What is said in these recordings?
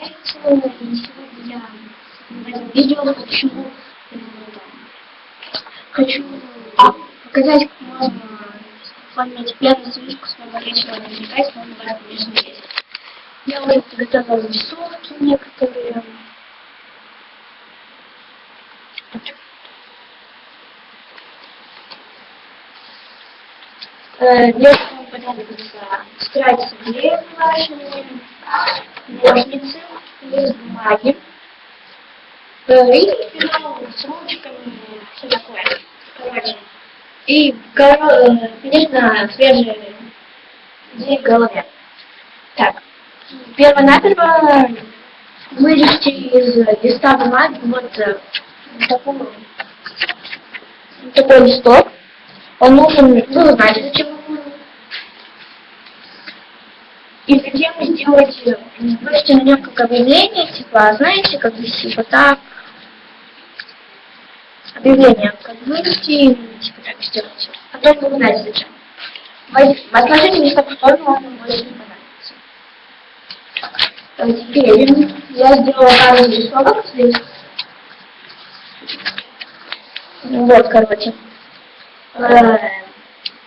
нравится. И сегодня я в этом видео хочу, э, хочу показать, как можно оформить первую стрижку своего личного дневника, если он у вас, конечно, есть. Я уже подготовила рисовки некоторые. Э, для этого вам понадобится тетрадь с клеем вашими, ножницы, лист бумаги, э, и перо с ручками, все такое. Короче. И, конечно, свежие идеи в голове. Так, перво-наперво вырежьте из листа бумаги вот э, такой, такой листок. Он нужен, ну, вы знаете, зачем он нужен. И сделать, на нем как объявление, типа, знаете, как вести вот так. Объявление как вывести, типа так сделать. Потом вы знаете зачем. Возложите листок в сторону, он больше не понадобится. Теперь я сделала пару рисунок здесь. Вот, короче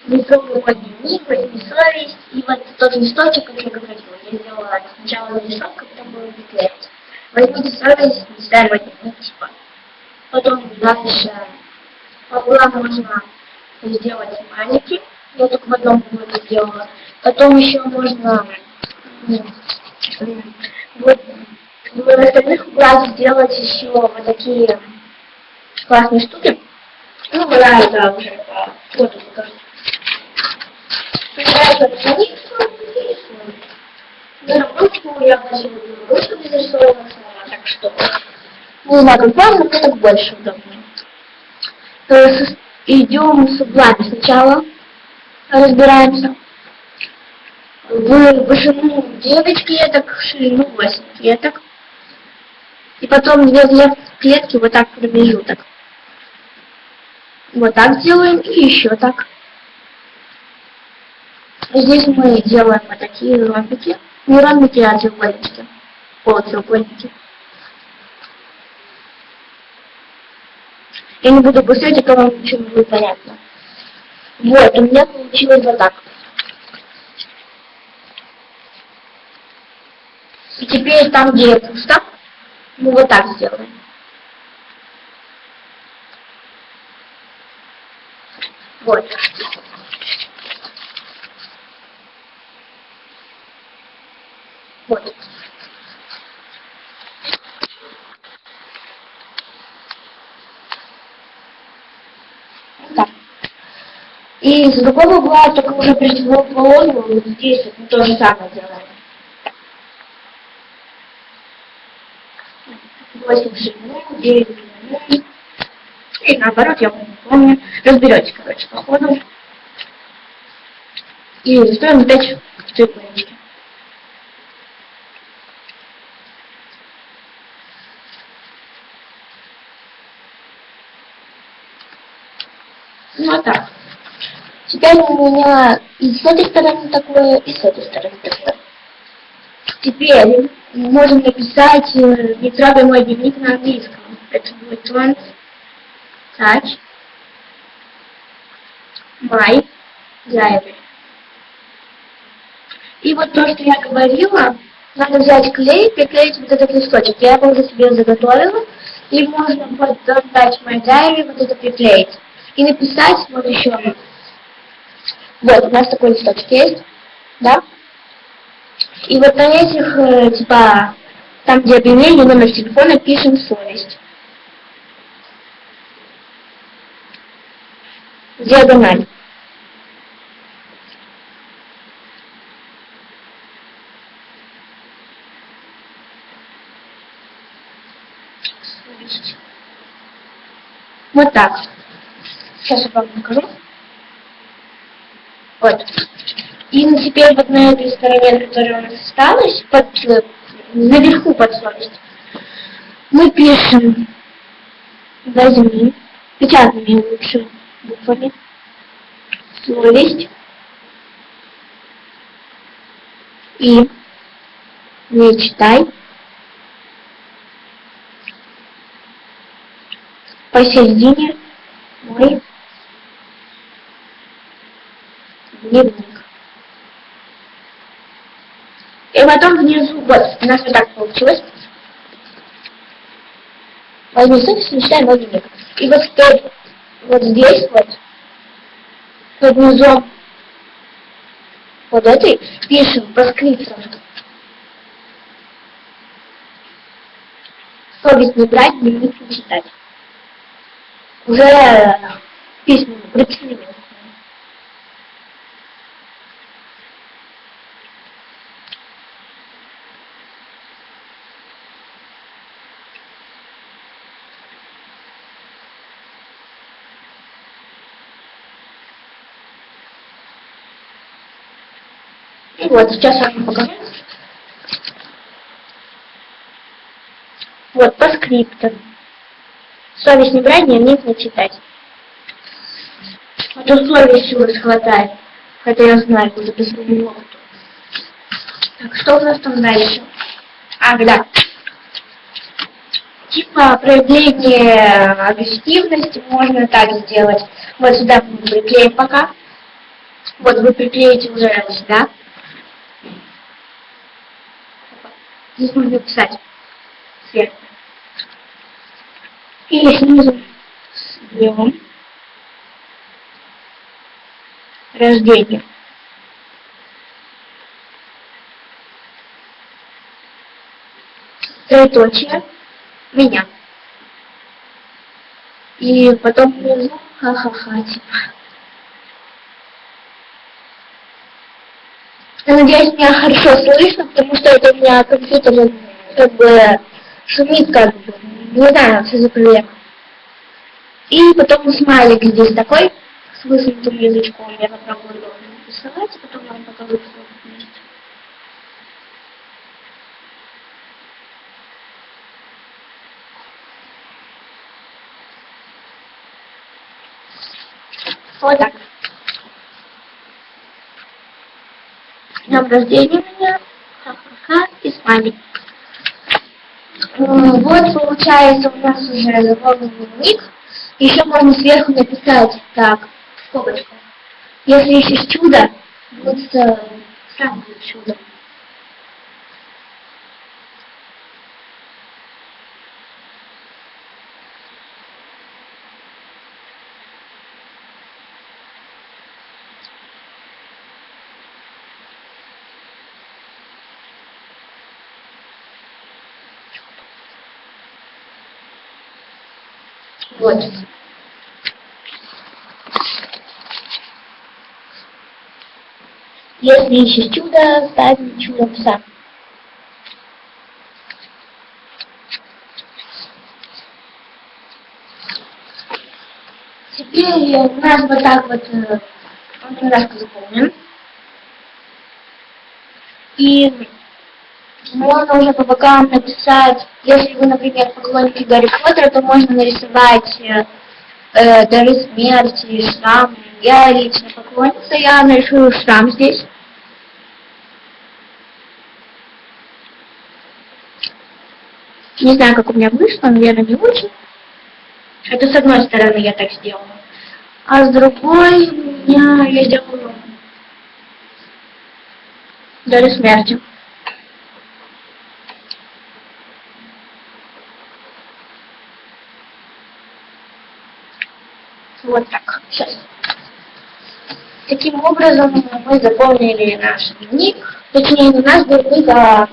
мой дневник, возьми совесть, и вот тот листочек, как я говорила, я сделала сначала рисунок, потом буду приклеивать. Возьмите совесть, не ставим дневник, типа. Потом дальше пополам можно сделать маники, я только в одном углу сделала. Потом еще можно вот в остальных углах сделать еще вот такие классные штуки. Ну, бывает, да, уже по фото покажу. Так что не вам, но так больше удобнее. Идем с углами сначала, разбираемся. В вышину 9 клеток, в ширину 8 клеток. И потом две клетки вот так промежуток. Вот так делаем и еще так. Здесь мы делаем вот такие ромбики. Не ромбики, а треугольнички. Полутреугольники. Я не буду писать, а вам ничего не будет понятно. Вот, у меня получилось вот так. И теперь там, где пусто, мы вот так сделаем. Вот. Так. И с другого угла, только уже противоположного, вот здесь мы то же самое делаем. 8 ширину, 9 длину. И наоборот, я не помню. Разберете, короче, по ходу. И заставим опять в треугольничке. Ну а так. Теперь у меня и с этой стороны такое, и с этой стороны такое. Теперь можем написать э, «Не трогай мой дневник» на английском. Это будет «Don't touch my diary». И вот то, что я говорила, надо взять клей, приклеить вот этот листочек. Я его уже себе заготовила. И можно под Don't touch my diary вот это приклеить и написать вот еще. Вот, у нас такой листочек есть, да? И вот на этих, э, типа, там, где объявление, номер телефона, пишем совесть. Диагональ. Вот так. Сейчас я вам покажу. Вот. И теперь вот на этой стороне, которая у нас осталась, под, наверху под совесть, мы пишем возьми, печатными лучше буквами, совесть и не читай. Посередине мы дневник. И потом внизу, вот, у нас вот так получилось. Возьми ссылку, читай мой дневник. И вот теперь, вот здесь вот, под низом вот этой пишем по скриптам. Совесть не брать, дневник не читать. Уже письма прицелили. И вот, сейчас вам покажу. Вот, по скриптам. Совесть не брать, дневник не читать. А то совесть у вас хватает. Хотя я знаю, куда без него. Так, что у нас там дальше? А, да. Типа проявление агрессивности можно так сделать. Вот сюда мы приклеим пока. Вот вы приклеите уже сюда. Здесь можно писать сверху. Или снизу берем рождение. Троеточие. Меня. И потом внизу ха-ха-ха, типа. Я надеюсь, меня хорошо слышно, потому что это у меня компьютер как бы шумит как бы. Не знаю, что за проблема. И потом смайлик здесь такой, с высунутым язычком. Я попробую его нарисовать, потом вам покажу все вместе. Вот так. Днем рождения меня. Ха-ха-ха. И смайлик. Вот получается у нас уже заполненный ник. Еще можно сверху написать так, в скобочках. Если ищешь чудо, будет э, сам чудо. Вот. Если ищешь чудо, ставь чудо пса. Теперь у нас вот так вот э, немножко заполнен. И можно уже по бокам написать, если вы, например, поклонники Гарри Поттера, то можно нарисовать э, э дары смерти, шрам. Я лично поклонница, я нарисую шрам здесь. Не знаю, как у меня вышло, наверное, не очень. Это с одной стороны я так сделала. А с другой меня я сделала дары смерти. Вот так. Сейчас. Таким образом мы заполнили наш дневник. Точнее, не наш дневник, а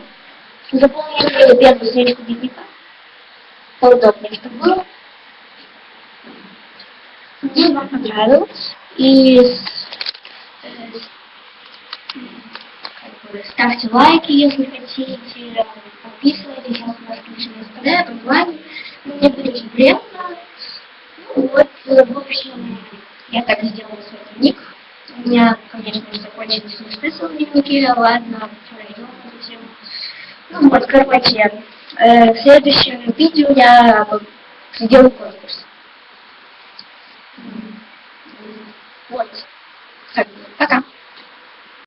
заполнили первую страничку дневника. Поудобнее, чтобы было. Мне вам понравилось. И э, ставьте лайки, если хотите. Подписывайтесь, если у вас включены СПД, онлайн. Мне будет очень приятно. Вот, в общем, я так сделала свой дневник. У меня, конечно, уже закончились листы в дневнике, ладно, пройдем затем. Ну вот, короче, э, в следующем видео я сделаю конкурс. Вот. Так, пока.